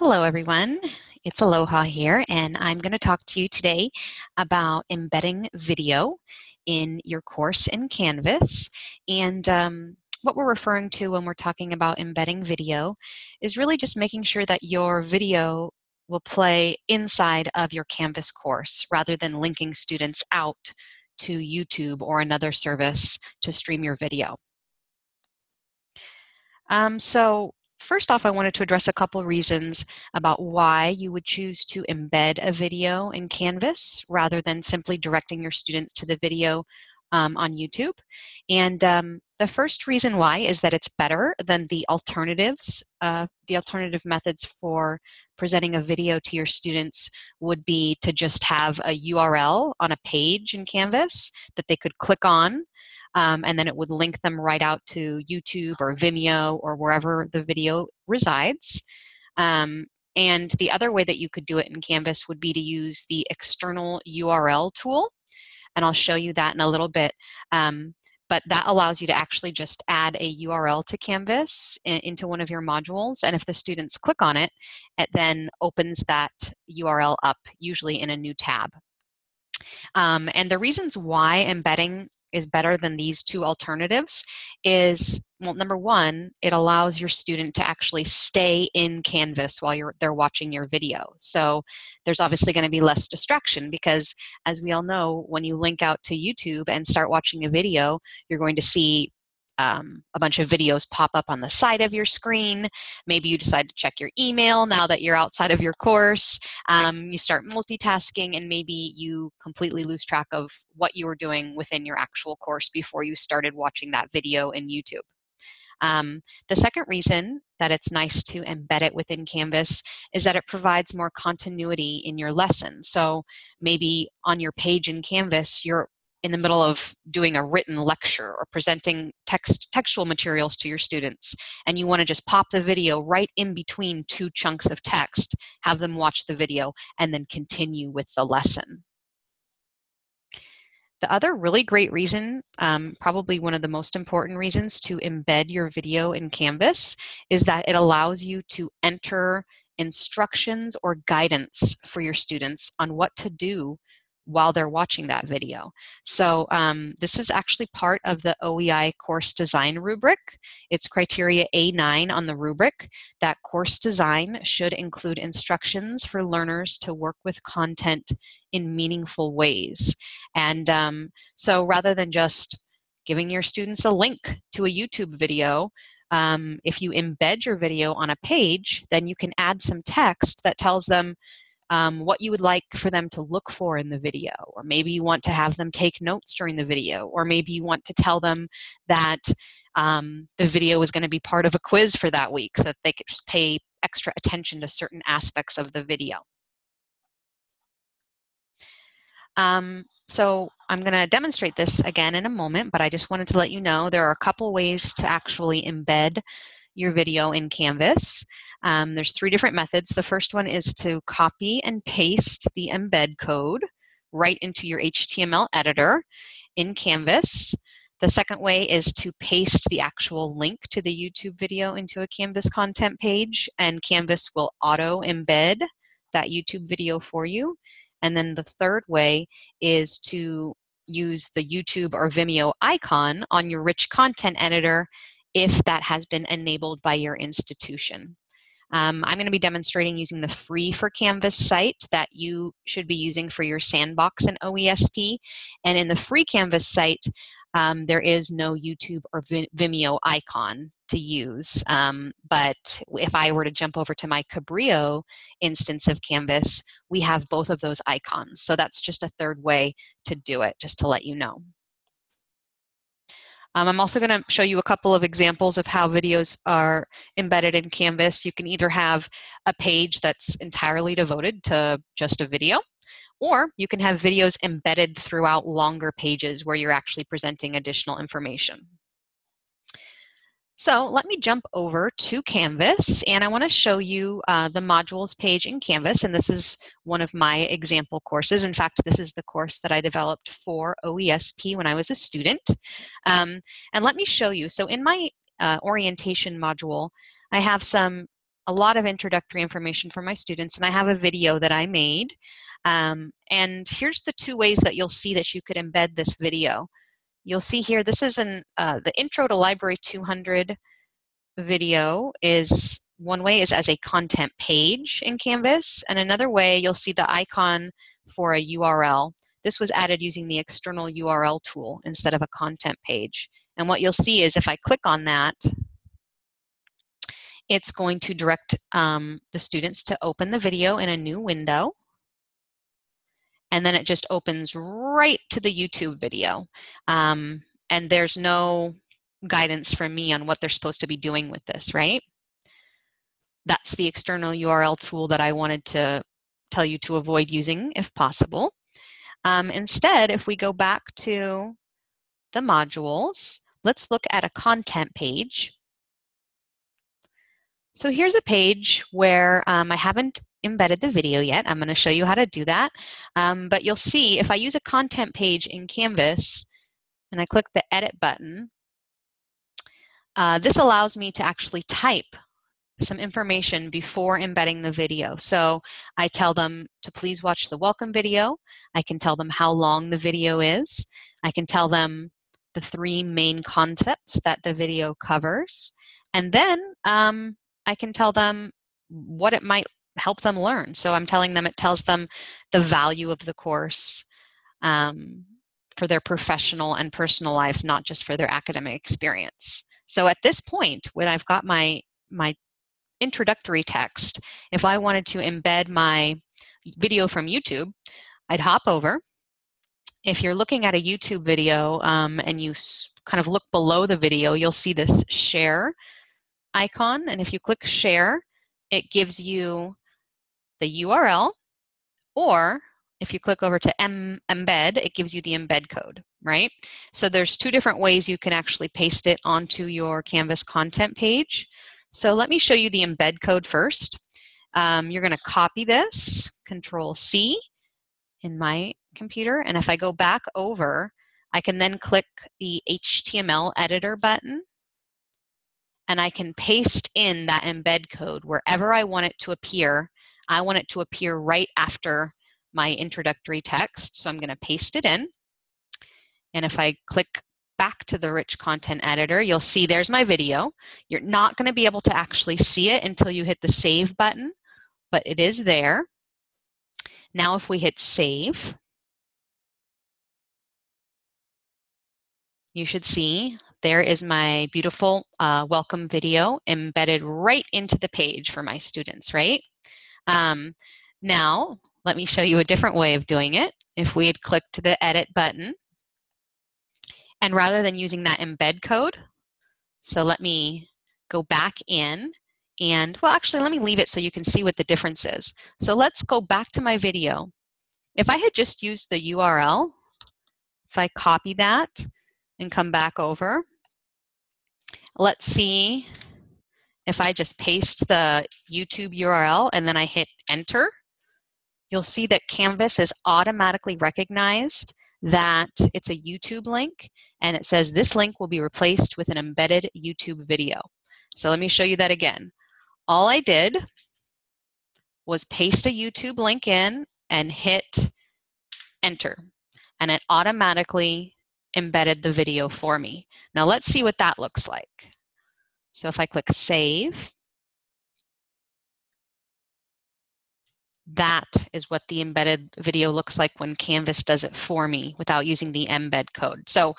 Hello, everyone. It's Aloha here, and I'm going to talk to you today about embedding video in your course in Canvas. And um, what we're referring to when we're talking about embedding video is really just making sure that your video will play inside of your Canvas course rather than linking students out to YouTube or another service to stream your video. Um, so First off, I wanted to address a couple reasons about why you would choose to embed a video in Canvas rather than simply directing your students to the video um, on YouTube. And um, the first reason why is that it's better than the alternatives. Uh, the alternative methods for presenting a video to your students would be to just have a URL on a page in Canvas that they could click on um, and then it would link them right out to YouTube or Vimeo or wherever the video resides. Um, and the other way that you could do it in Canvas would be to use the external URL tool. And I'll show you that in a little bit. Um, but that allows you to actually just add a URL to Canvas into one of your modules. And if the students click on it, it then opens that URL up, usually in a new tab. Um, and the reasons why embedding is better than these two alternatives is well number one it allows your student to actually stay in canvas while you're they're watching your video. So there's obviously going to be less distraction because as we all know when you link out to youtube and start watching a video you're going to see um, a bunch of videos pop up on the side of your screen. Maybe you decide to check your email now that you're outside of your course. Um, you start multitasking and maybe you completely lose track of what you were doing within your actual course before you started watching that video in YouTube. Um, the second reason that it's nice to embed it within Canvas is that it provides more continuity in your lesson. So maybe on your page in Canvas, you're in the middle of doing a written lecture or presenting text textual materials to your students and you want to just pop the video right in between two chunks of text have them watch the video and then continue with the lesson. The other really great reason, um, probably one of the most important reasons to embed your video in Canvas is that it allows you to enter instructions or guidance for your students on what to do while they're watching that video. So um, this is actually part of the OEI course design rubric. It's criteria A9 on the rubric. That course design should include instructions for learners to work with content in meaningful ways. And um, so rather than just giving your students a link to a YouTube video, um, if you embed your video on a page, then you can add some text that tells them um, what you would like for them to look for in the video, or maybe you want to have them take notes during the video, or maybe you want to tell them that um, the video is going to be part of a quiz for that week so that they could just pay extra attention to certain aspects of the video. Um, so I'm going to demonstrate this again in a moment, but I just wanted to let you know there are a couple ways to actually embed your video in Canvas. Um, there's three different methods. The first one is to copy and paste the embed code right into your HTML editor in Canvas. The second way is to paste the actual link to the YouTube video into a Canvas content page and Canvas will auto embed that YouTube video for you. And then the third way is to use the YouTube or Vimeo icon on your rich content editor if that has been enabled by your institution. Um, I'm going to be demonstrating using the free for Canvas site that you should be using for your sandbox and OESP. And in the free Canvas site, um, there is no YouTube or Vimeo icon to use. Um, but if I were to jump over to my Cabrillo instance of Canvas, we have both of those icons. So that's just a third way to do it, just to let you know. Um, I'm also going to show you a couple of examples of how videos are embedded in Canvas. You can either have a page that's entirely devoted to just a video, or you can have videos embedded throughout longer pages where you're actually presenting additional information. So let me jump over to Canvas and I want to show you uh, the modules page in Canvas and this is one of my example courses. In fact, this is the course that I developed for OESP when I was a student. Um, and let me show you. So in my uh, orientation module, I have some a lot of introductory information for my students, and I have a video that I made. Um, and here's the two ways that you'll see that you could embed this video. You'll see here, this is an, uh, the Intro to Library 200 video is, one way is as a content page in Canvas, and another way you'll see the icon for a URL. This was added using the external URL tool instead of a content page. And what you'll see is if I click on that, it's going to direct um, the students to open the video in a new window. And then it just opens right to the YouTube video. Um, and there's no guidance from me on what they're supposed to be doing with this, right? That's the external URL tool that I wanted to tell you to avoid using if possible. Um, instead, if we go back to the modules, let's look at a content page. So here's a page where um, I haven't embedded the video yet. I'm going to show you how to do that. Um, but you'll see if I use a content page in Canvas and I click the edit button, uh, this allows me to actually type some information before embedding the video. So I tell them to please watch the welcome video. I can tell them how long the video is. I can tell them the three main concepts that the video covers. And then um, I can tell them what it might help them learn. So I'm telling them it tells them the value of the course um, for their professional and personal lives, not just for their academic experience. So at this point, when I've got my, my introductory text, if I wanted to embed my video from YouTube, I'd hop over. If you're looking at a YouTube video um, and you kind of look below the video, you'll see this share icon. And if you click share, it gives you the URL, or if you click over to M embed, it gives you the embed code, right? So there's two different ways you can actually paste it onto your Canvas content page. So let me show you the embed code first. Um, you're going to copy this, Control C in my computer, and if I go back over, I can then click the HTML editor button and I can paste in that embed code wherever I want it to appear. I want it to appear right after my introductory text, so I'm going to paste it in. And if I click back to the rich content editor, you'll see there's my video. You're not going to be able to actually see it until you hit the save button, but it is there. Now if we hit save, you should see there is my beautiful uh, welcome video embedded right into the page for my students, right? Um, now, let me show you a different way of doing it. If we had clicked the edit button, and rather than using that embed code, so let me go back in and, well, actually, let me leave it so you can see what the difference is. So let's go back to my video. If I had just used the URL, if I copy that and come back over. Let's see if I just paste the YouTube URL and then I hit enter, you'll see that Canvas has automatically recognized that it's a YouTube link and it says this link will be replaced with an embedded YouTube video. So let me show you that again. All I did was paste a YouTube link in and hit enter and it automatically embedded the video for me. Now let's see what that looks like. So if I click save, that is what the embedded video looks like when Canvas does it for me without using the embed code. So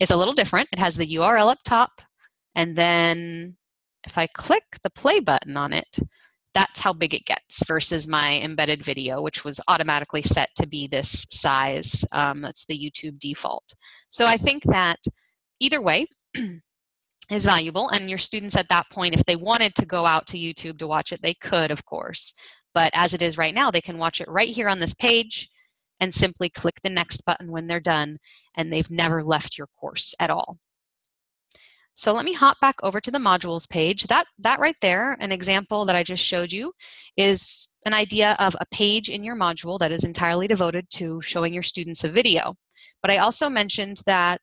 it's a little different. It has the URL up top, and then if I click the play button on it, that's how big it gets versus my embedded video, which was automatically set to be this size. Um, that's the YouTube default. So I think that either way is valuable, and your students at that point, if they wanted to go out to YouTube to watch it, they could, of course. But as it is right now, they can watch it right here on this page and simply click the next button when they're done, and they've never left your course at all. So let me hop back over to the modules page. That, that right there, an example that I just showed you, is an idea of a page in your module that is entirely devoted to showing your students a video. But I also mentioned that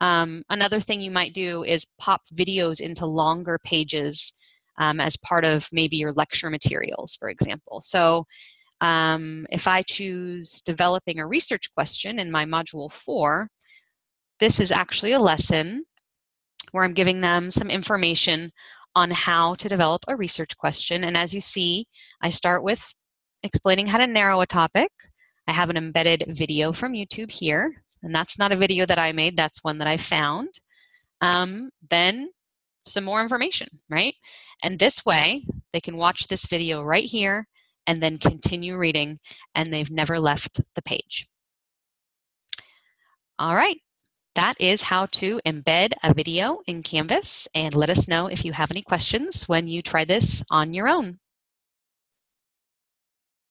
um, another thing you might do is pop videos into longer pages um, as part of maybe your lecture materials, for example. So um, if I choose developing a research question in my module four, this is actually a lesson where I'm giving them some information on how to develop a research question. And as you see, I start with explaining how to narrow a topic. I have an embedded video from YouTube here, and that's not a video that I made, that's one that I found. Um, then some more information, right? And this way, they can watch this video right here and then continue reading, and they've never left the page. All right, that is how to embed a video in Canvas, and let us know if you have any questions when you try this on your own.